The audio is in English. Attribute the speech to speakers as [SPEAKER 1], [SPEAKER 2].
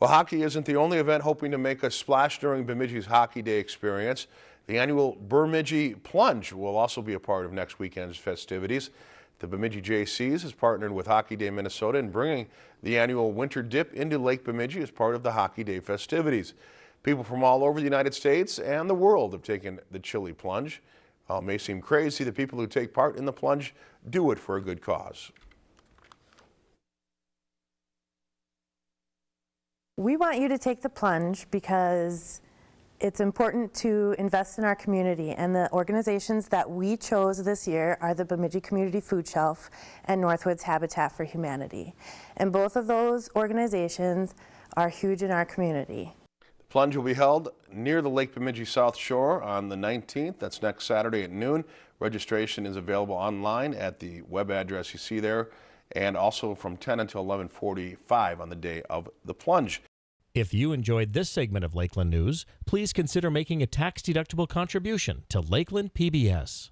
[SPEAKER 1] Well, hockey isn't the only event hoping to make a splash during Bemidji's Hockey Day experience. The annual Bemidji Plunge will also be a part of next weekend's festivities. The Bemidji Jaycees has partnered with Hockey Day Minnesota in bringing the annual winter dip into Lake Bemidji as part of the Hockey Day festivities. People from all over the United States and the world have taken the chilly plunge. While it may seem crazy, the people who take part in the plunge do it for a good cause.
[SPEAKER 2] We want you to take the plunge because it's important to invest in our community and the organizations that we chose this year are the Bemidji Community Food Shelf and Northwoods Habitat for Humanity. And both of those organizations are huge in our community.
[SPEAKER 1] The plunge will be held near the Lake Bemidji South Shore on the 19th. That's next Saturday at noon. Registration is available online at the web address you see there and also from 10 until 1145 on the day of the plunge.
[SPEAKER 3] If you enjoyed this segment of Lakeland News, please consider making a tax-deductible contribution to Lakeland PBS.